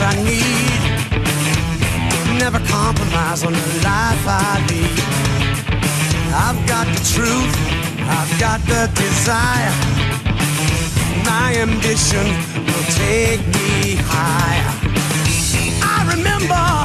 I need. Never compromise on the life I lead. I've got the truth, I've got the desire. My ambition will take me higher. I remember.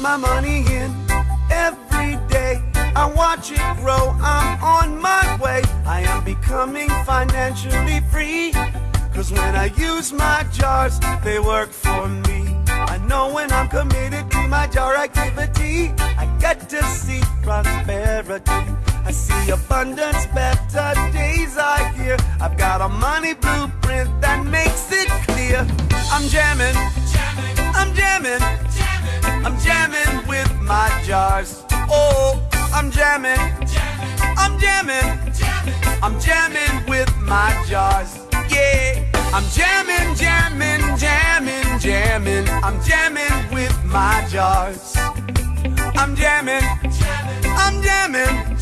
My money in every day. I watch it grow, I'm on my way. I am becoming financially free. Cause when I use my jars, they work for me. I know when I'm committed to my jar activity, I get to see prosperity. I see abundance, better days I hear. I've got a money blueprint that makes it clear. I'm jamming, I'm jamming, I'm jamming with my jars. Oh, I'm jamming, I'm jamming, I'm jamming with my jars. Yeah, I'm jamming, jamming, jamming, jamming. I'm jamming with my jars. I'm jamming, I'm jamming,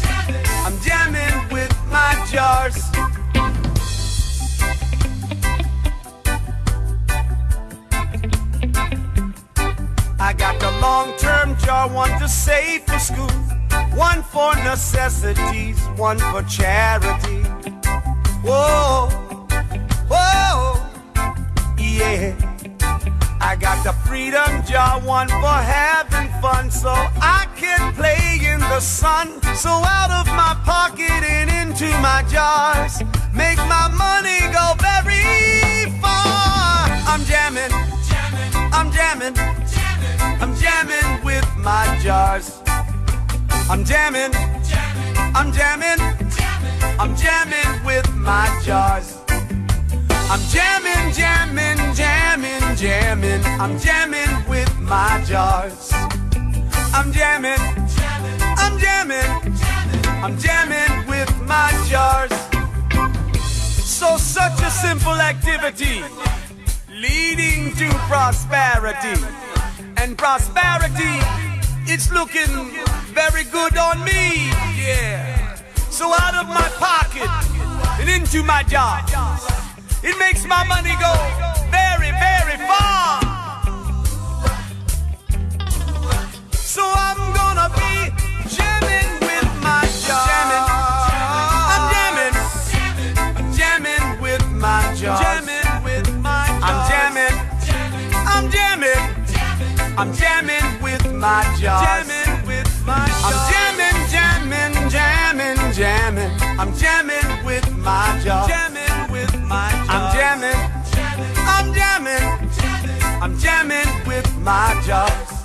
I'm jamming with my jars. I got long-term jar, one to save for school, one for necessities, one for charity. Whoa, whoa, yeah. I got the freedom jar, one for having fun, so I can play in the sun. So out of my pocket and into my jars, make my money go very far. I'm jamming, I'm jamming, I'm jamming with my jars. I'm jamming, I'm jamming, I'm jamming with my jars. I'm jamming, jamming, jamming, jamming. I'm jamming with my jars. I'm jamming, I'm jamming, I'm jamming with my jars. So such a simple activity leading to prosperity. And prosperity, it's looking very good on me. Yeah. So out of my pocket and into my job, It makes my money go very, very far. So I'm gonna I'm jamming with my jar. Jamming with my I'm jamming, jamming, jamming, jamming. I'm jamming with my jar. Jamming with my I'm jamming. I'm jamming. I'm jamming with my jars.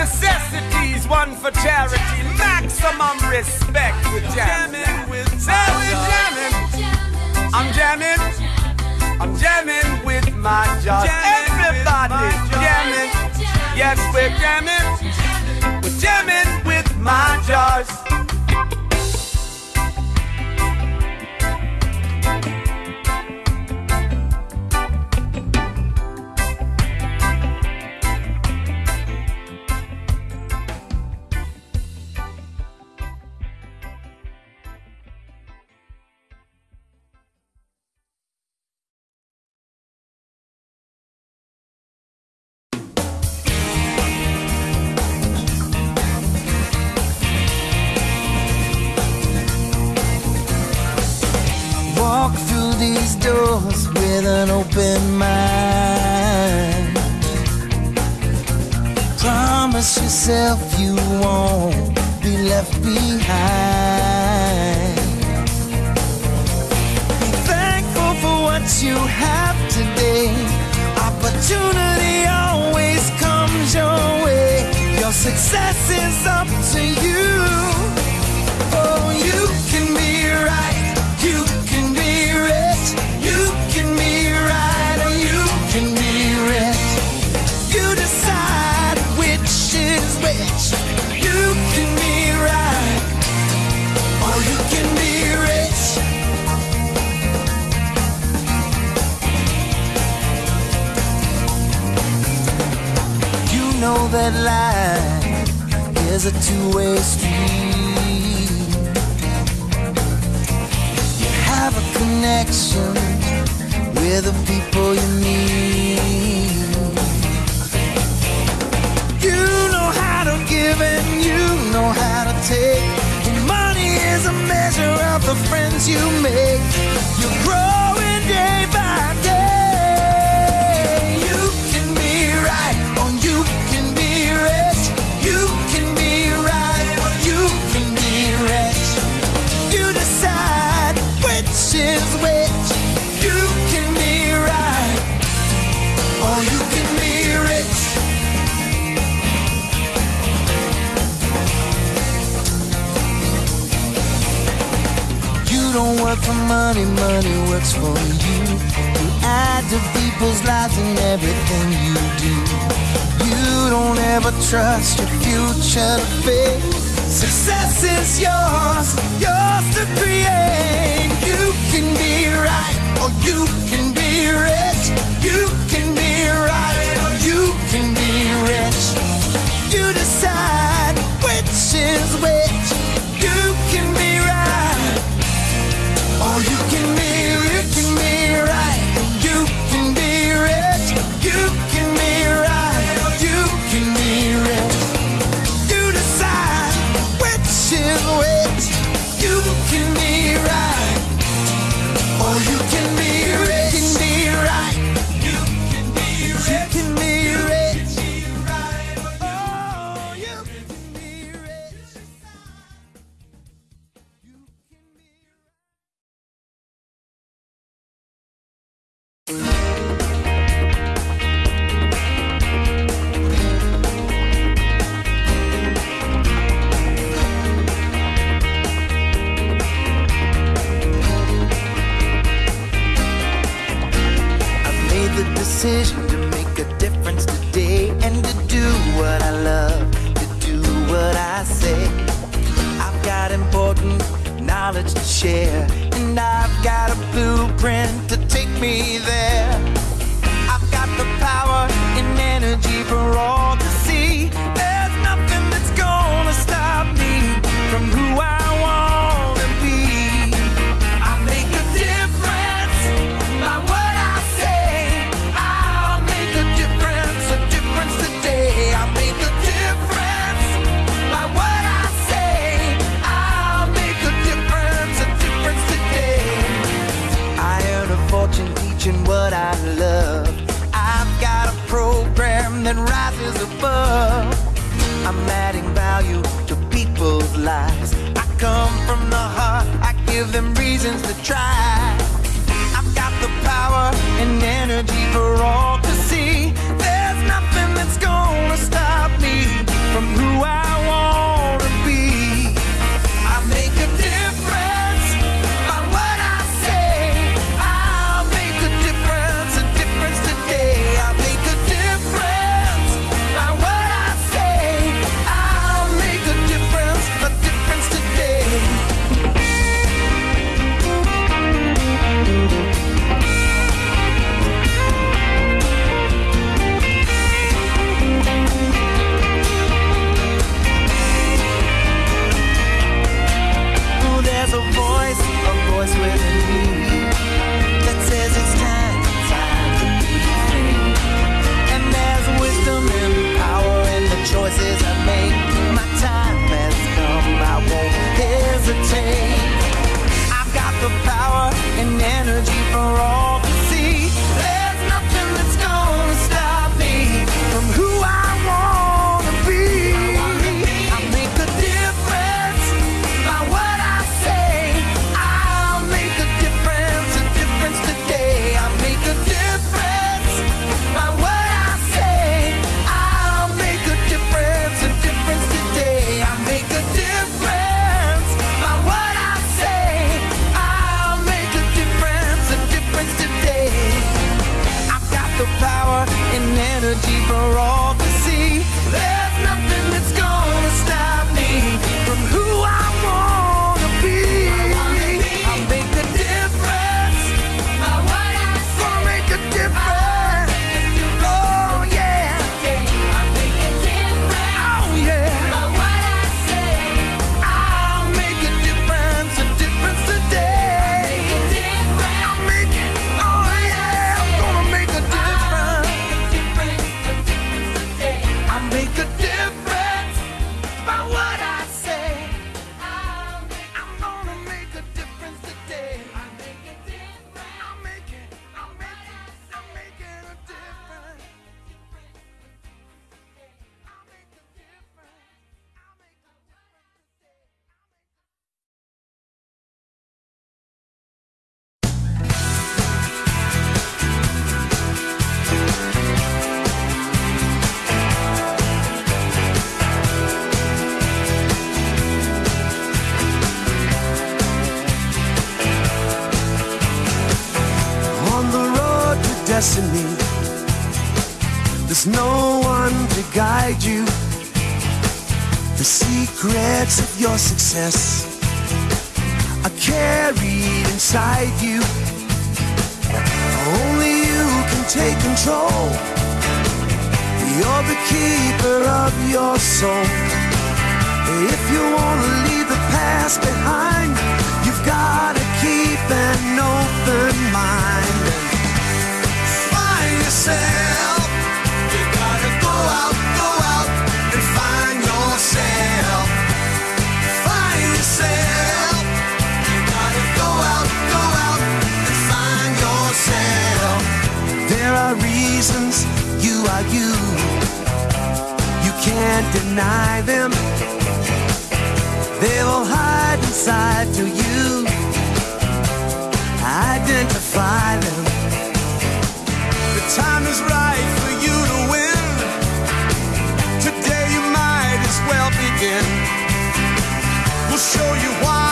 Necessities, one for charity. Maximum respect with jamming. Say we jamming. I'm jamming. I'm jamming with my jars. Everybody jamming. Yes, we're jamming. We're jamming with my jars. Yourself you won't be left behind. Be thankful for what you have today. Opportunity always comes your way. Your success is up to you. Oh, you can be right. that life is a two-way street. You have a connection with the people you meet. You know how to give and you know how to take. Money is a measure of the friends you make. You're growing day money, money works for you. You add to people's lives in everything you do. You don't ever trust your future to fail. Success is yours, yours to create. You can be right or you can be rich. You can be right or you can be rich. You decide which is which. You There's no one to guide you. The secrets of your success are carried inside you. Only you can take control. You're the keeper of your soul. If you want to leave the past behind, you've got to keep an open mind. You gotta go out, go out and find yourself. Find yourself. You gotta go out, go out and find yourself. There are reasons you are you. You can't deny them. They will hide inside to you. Identify them. Show you why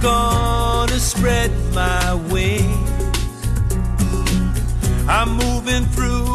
Gonna spread my wings. I'm moving through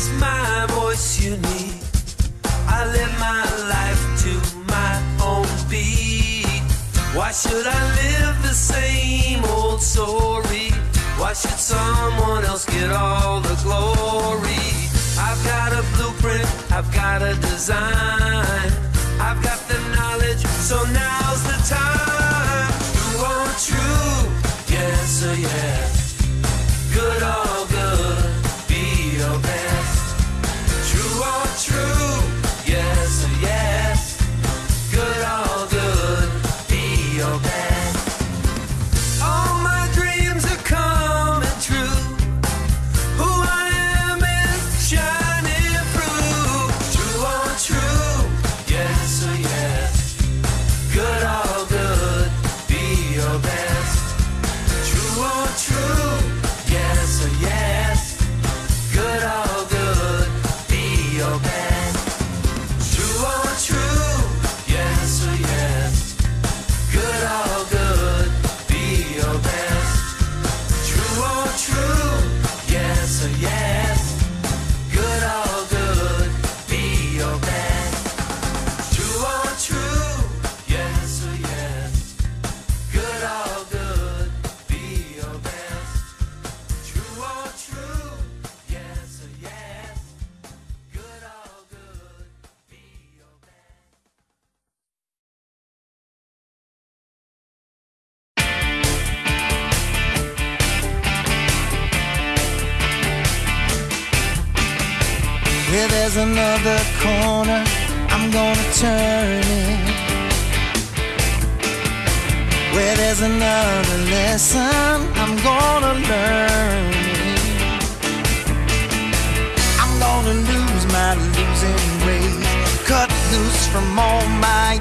It's my voice you need. I live my life to my own beat. Why should I live the same old story? Why should someone else get all the glory? I've got a blueprint, I've got a design. I've got the knowledge, so now's the time. True on true, yes yes. Another corner, I'm gonna turn it. Where there's another lesson, I'm gonna learn. I'm gonna lose my losing ways, cut loose from all my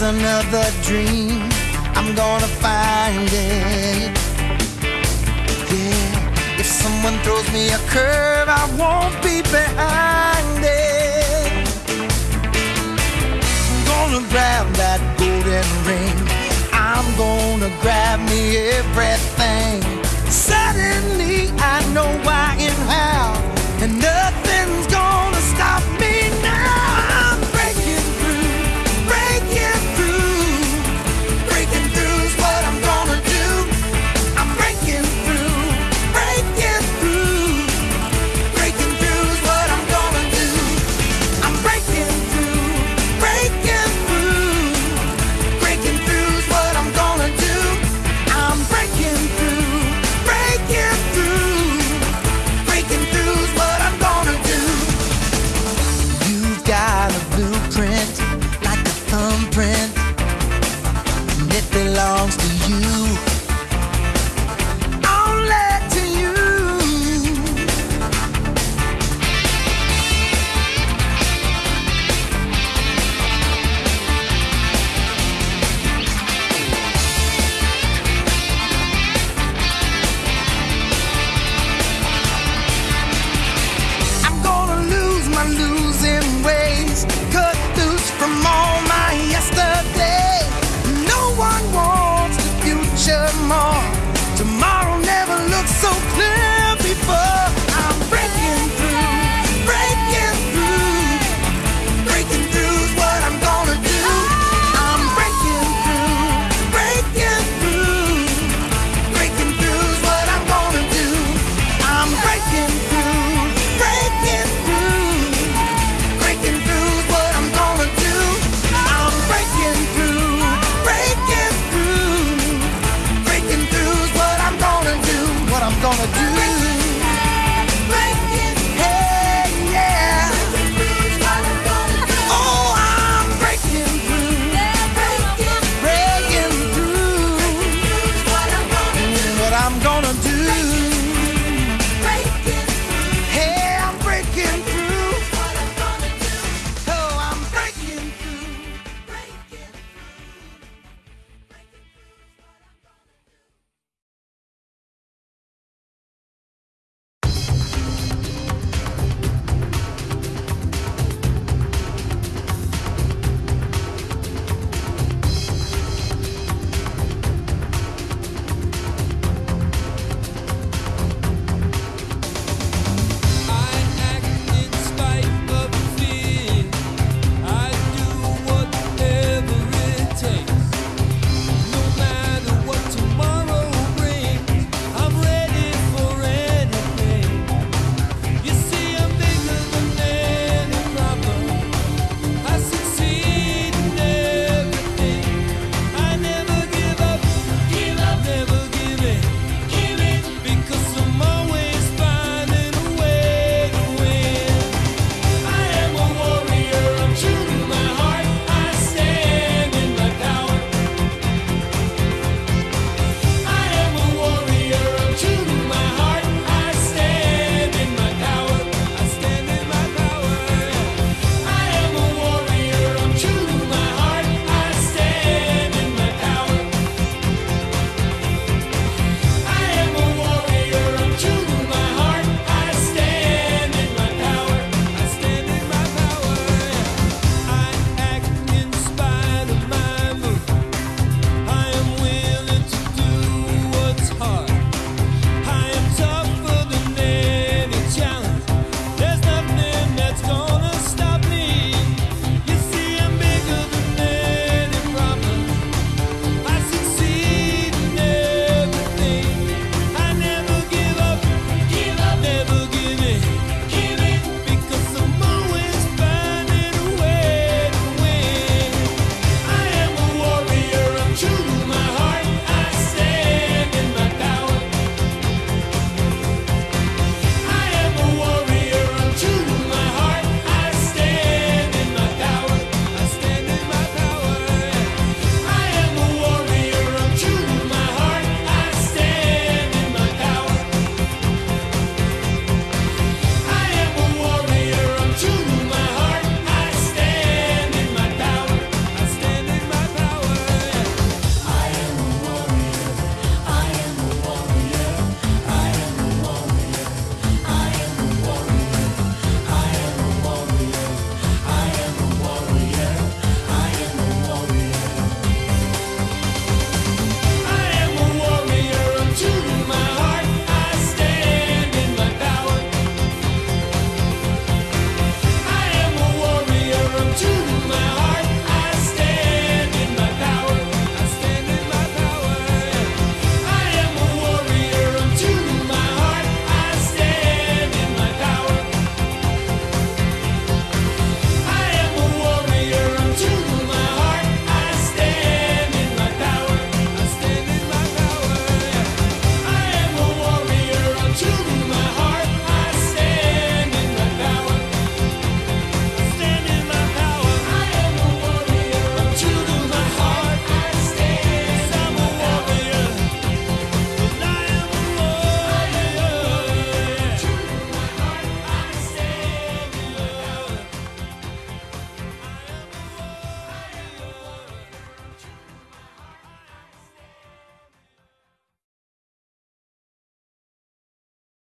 There's another dream, I'm gonna find it. Yeah, if someone throws me a curve, I won't be behind it. I'm gonna grab that golden ring, I'm gonna grab me everything. Suddenly I know why and how, and nothing.